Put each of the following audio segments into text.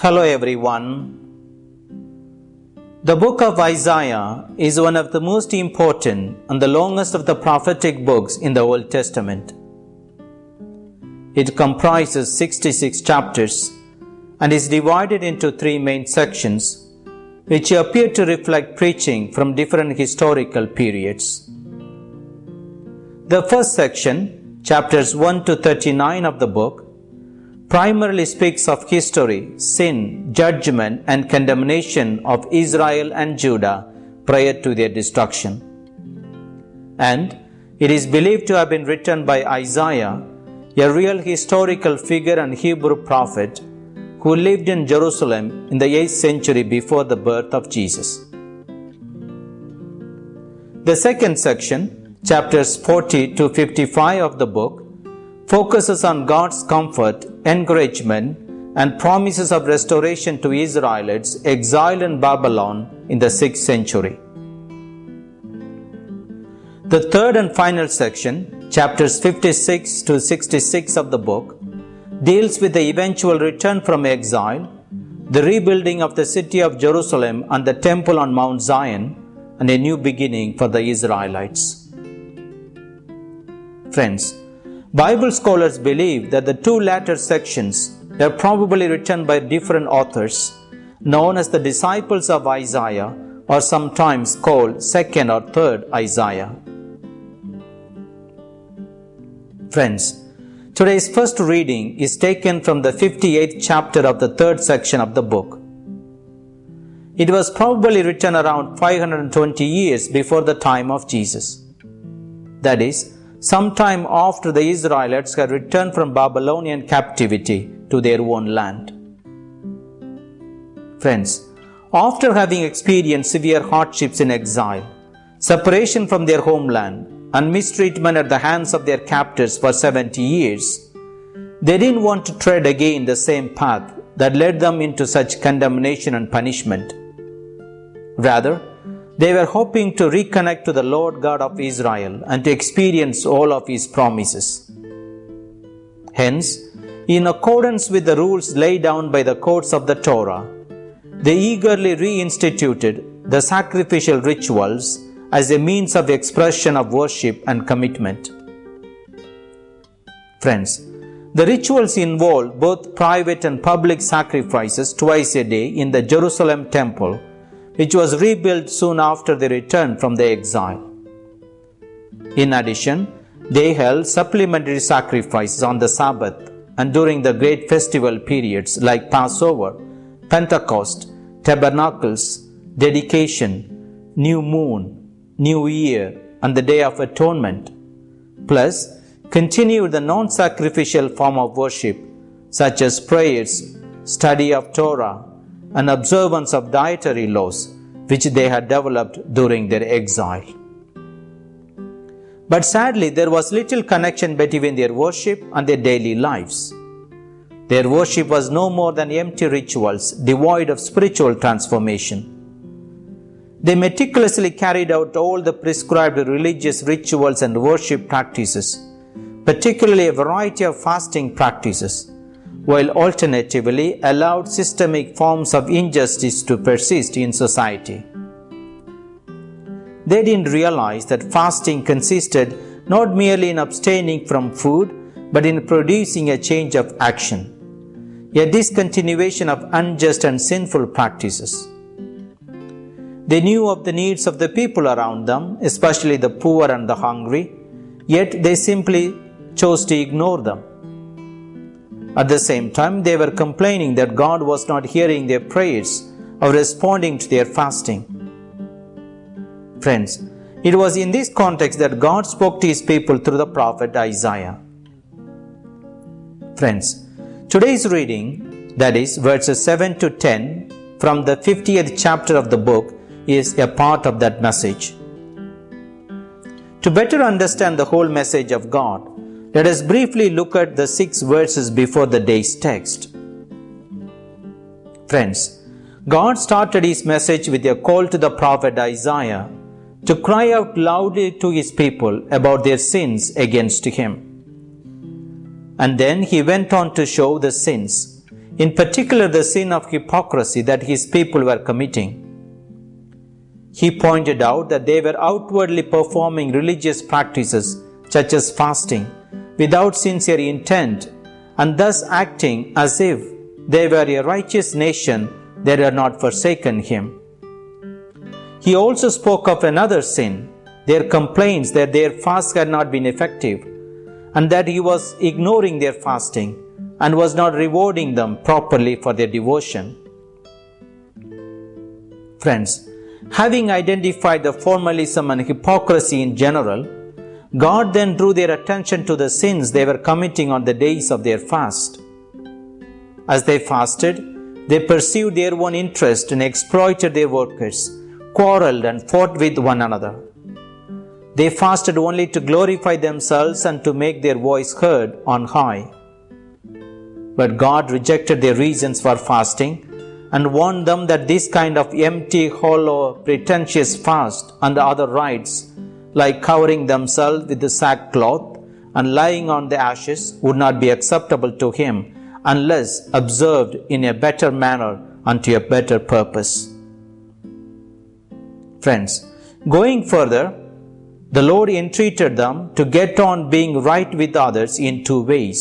Hello everyone. The book of Isaiah is one of the most important and the longest of the prophetic books in the Old Testament. It comprises 66 chapters and is divided into three main sections, which appear to reflect preaching from different historical periods. The first section, chapters 1 to 39 of the book, primarily speaks of history, sin, judgment, and condemnation of Israel and Judah prior to their destruction. And it is believed to have been written by Isaiah, a real historical figure and Hebrew prophet who lived in Jerusalem in the 8th century before the birth of Jesus. The second section, chapters 40 to 55 of the book, focuses on God's comfort, encouragement, and promises of restoration to Israelites exiled in Babylon in the 6th century. The third and final section, chapters 56 to 66 of the book, deals with the eventual return from exile, the rebuilding of the city of Jerusalem and the temple on Mount Zion, and a new beginning for the Israelites. Friends, Bible scholars believe that the two latter sections were probably written by different authors, known as the disciples of Isaiah, or sometimes called second or third Isaiah. Friends, today's first reading is taken from the 58th chapter of the third section of the book. It was probably written around 520 years before the time of Jesus. That is, sometime after the Israelites had returned from Babylonian captivity to their own land. Friends, after having experienced severe hardships in exile, separation from their homeland, and mistreatment at the hands of their captors for 70 years, they didn't want to tread again the same path that led them into such condemnation and punishment. Rather, they were hoping to reconnect to the Lord God of Israel and to experience all of His promises. Hence, in accordance with the rules laid down by the courts of the Torah, they eagerly reinstituted the sacrificial rituals as a means of expression of worship and commitment. Friends, the rituals involved both private and public sacrifices twice a day in the Jerusalem temple which was rebuilt soon after their return from the exile. In addition, they held supplementary sacrifices on the Sabbath and during the great festival periods like Passover, Pentecost, Tabernacles, Dedication, New Moon, New Year, and the Day of Atonement. Plus, continued the non sacrificial form of worship such as prayers, study of Torah, and observance of dietary laws which they had developed during their exile. But sadly, there was little connection between their worship and their daily lives. Their worship was no more than empty rituals devoid of spiritual transformation. They meticulously carried out all the prescribed religious rituals and worship practices, particularly a variety of fasting practices while alternatively allowed systemic forms of injustice to persist in society. They didn't realize that fasting consisted not merely in abstaining from food, but in producing a change of action, a discontinuation of unjust and sinful practices. They knew of the needs of the people around them, especially the poor and the hungry, yet they simply chose to ignore them. At the same time, they were complaining that God was not hearing their prayers or responding to their fasting. Friends, it was in this context that God spoke to his people through the prophet Isaiah. Friends, today's reading, that is, verses 7 to 10 from the 50th chapter of the book, is a part of that message. To better understand the whole message of God, let us briefly look at the six verses before the day's text. Friends, God started his message with a call to the prophet Isaiah to cry out loudly to his people about their sins against him. And then he went on to show the sins in particular the sin of hypocrisy that his people were committing. He pointed out that they were outwardly performing religious practices such as fasting without sincere intent and thus acting as if they were a righteous nation that had not forsaken him. He also spoke of another sin, their complaints that their fast had not been effective and that he was ignoring their fasting and was not rewarding them properly for their devotion. Friends, having identified the formalism and hypocrisy in general, God then drew their attention to the sins they were committing on the days of their fast. As they fasted, they pursued their own interest and exploited their workers, quarreled and fought with one another. They fasted only to glorify themselves and to make their voice heard on high. But God rejected their reasons for fasting and warned them that this kind of empty, hollow, pretentious fast and the other rites, like covering themselves with the sackcloth and lying on the ashes, would not be acceptable to Him unless observed in a better manner unto a better purpose. Friends, going further, the Lord entreated them to get on being right with others in two ways.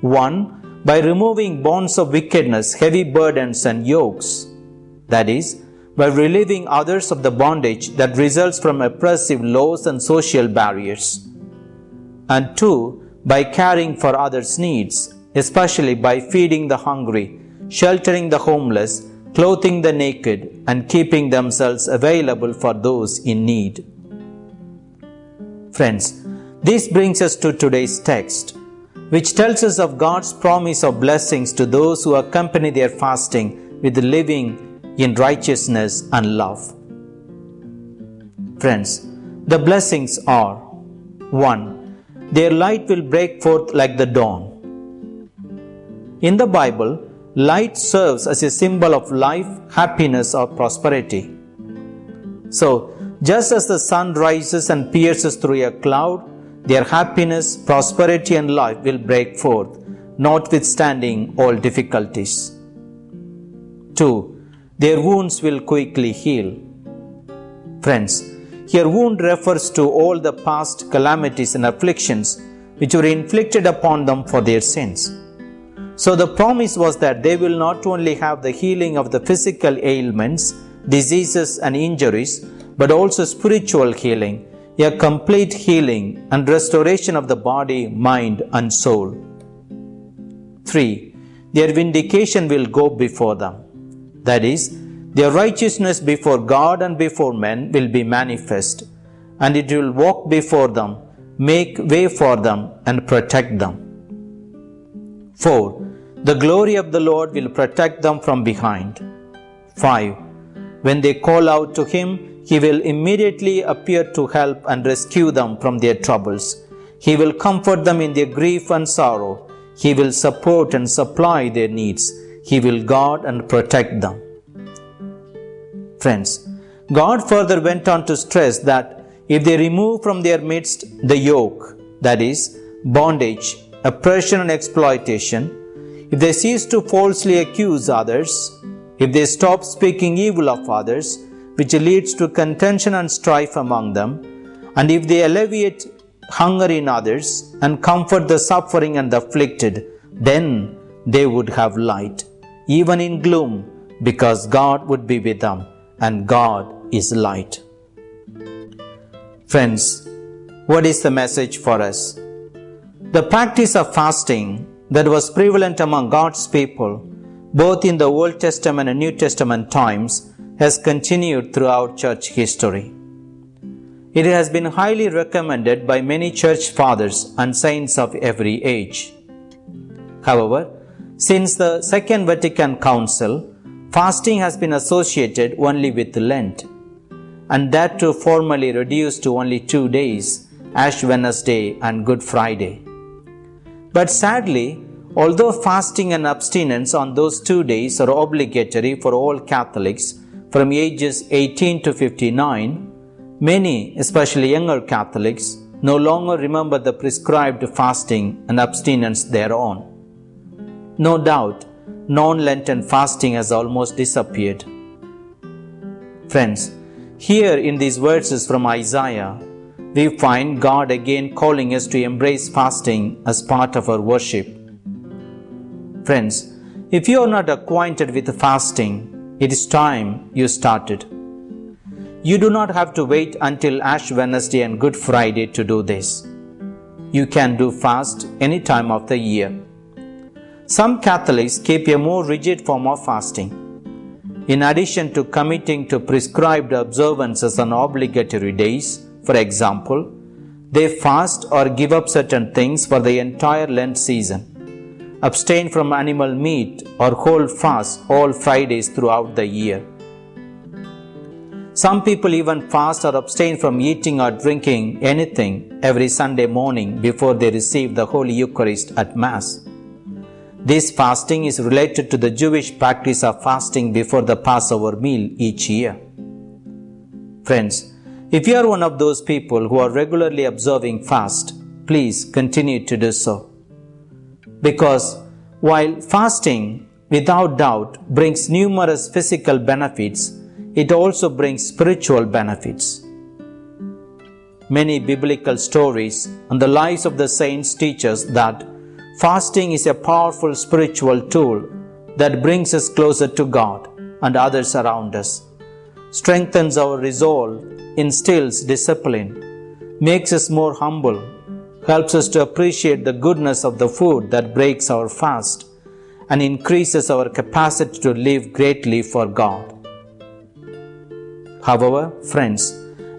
One, by removing bonds of wickedness, heavy burdens, and yokes. That is, by relieving others of the bondage that results from oppressive laws and social barriers. And two, by caring for others' needs, especially by feeding the hungry, sheltering the homeless, clothing the naked, and keeping themselves available for those in need. Friends, this brings us to today's text, which tells us of God's promise of blessings to those who accompany their fasting with living in righteousness and love. Friends, the blessings are 1. Their light will break forth like the dawn. In the Bible, light serves as a symbol of life, happiness, or prosperity. So, just as the sun rises and pierces through a cloud, their happiness, prosperity, and life will break forth, notwithstanding all difficulties. 2. Their wounds will quickly heal. Friends, here wound refers to all the past calamities and afflictions which were inflicted upon them for their sins. So the promise was that they will not only have the healing of the physical ailments, diseases, and injuries, but also spiritual healing, a complete healing and restoration of the body, mind, and soul. 3. Their vindication will go before them. That is, their righteousness before God and before men will be manifest, and it will walk before them, make way for them, and protect them. 4. The glory of the Lord will protect them from behind. 5. When they call out to Him, he will immediately appear to help and rescue them from their troubles. He will comfort them in their grief and sorrow. He will support and supply their needs. He will guard and protect them. Friends, God further went on to stress that if they remove from their midst the yoke, that is, bondage, oppression, and exploitation, if they cease to falsely accuse others, if they stop speaking evil of others, which leads to contention and strife among them, and if they alleviate hunger in others and comfort the suffering and the afflicted, then they would have light, even in gloom, because God would be with them, and God is light. Friends, what is the message for us? The practice of fasting that was prevalent among God's people, both in the Old Testament and New Testament times, has continued throughout church history. It has been highly recommended by many church fathers and saints of every age. However, since the Second Vatican Council, fasting has been associated only with Lent, and that too formally reduced to only two days, Ash Wednesday and Good Friday. But sadly, although fasting and abstinence on those two days are obligatory for all Catholics, from ages 18 to 59, many, especially younger Catholics, no longer remember the prescribed fasting and abstinence thereon. No doubt, non Lenten fasting has almost disappeared. Friends, here in these verses from Isaiah, we find God again calling us to embrace fasting as part of our worship. Friends, if you are not acquainted with fasting, it is time you started. You do not have to wait until Ash Wednesday and Good Friday to do this. You can do fast any time of the year. Some Catholics keep a more rigid form of fasting. In addition to committing to prescribed observances on obligatory days, for example, they fast or give up certain things for the entire Lent season abstain from animal meat, or hold fast all Fridays throughout the year. Some people even fast or abstain from eating or drinking anything every Sunday morning before they receive the Holy Eucharist at Mass. This fasting is related to the Jewish practice of fasting before the Passover meal each year. Friends, if you are one of those people who are regularly observing fast, please continue to do so. Because while fasting, without doubt, brings numerous physical benefits, it also brings spiritual benefits. Many biblical stories and the lives of the saints teach us that fasting is a powerful spiritual tool that brings us closer to God and others around us, strengthens our resolve, instills discipline, makes us more humble helps us to appreciate the goodness of the food that breaks our fast and increases our capacity to live greatly for God. However, friends,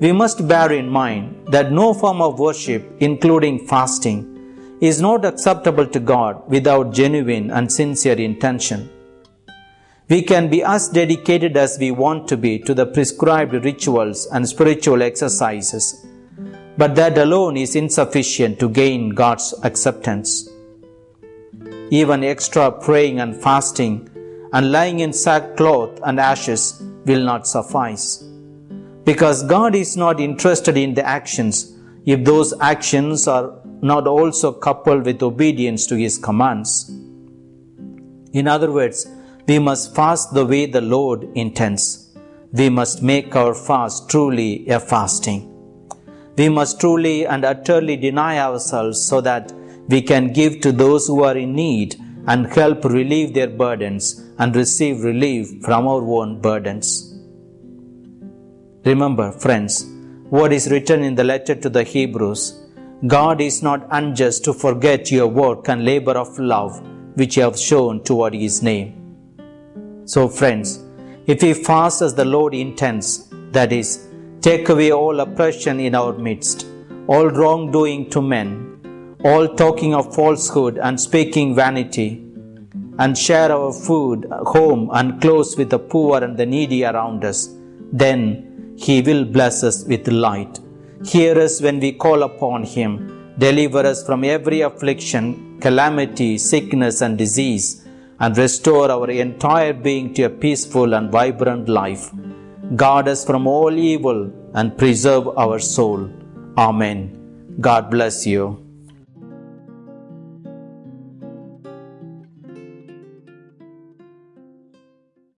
we must bear in mind that no form of worship, including fasting, is not acceptable to God without genuine and sincere intention. We can be as dedicated as we want to be to the prescribed rituals and spiritual exercises but that alone is insufficient to gain God's acceptance. Even extra praying and fasting and lying in sackcloth and ashes will not suffice. Because God is not interested in the actions if those actions are not also coupled with obedience to His commands. In other words, we must fast the way the Lord intends. We must make our fast truly a fasting. We must truly and utterly deny ourselves so that we can give to those who are in need and help relieve their burdens and receive relief from our own burdens. Remember, friends, what is written in the letter to the Hebrews God is not unjust to forget your work and labor of love which you have shown toward His name. So, friends, if we fast as the Lord intends, that is, Take away all oppression in our midst, all wrongdoing to men, all talking of falsehood and speaking vanity, and share our food, home, and clothes with the poor and the needy around us. Then He will bless us with light. Hear us when we call upon Him. Deliver us from every affliction, calamity, sickness, and disease, and restore our entire being to a peaceful and vibrant life. Guard us from all evil and preserve our soul. Amen. God bless you.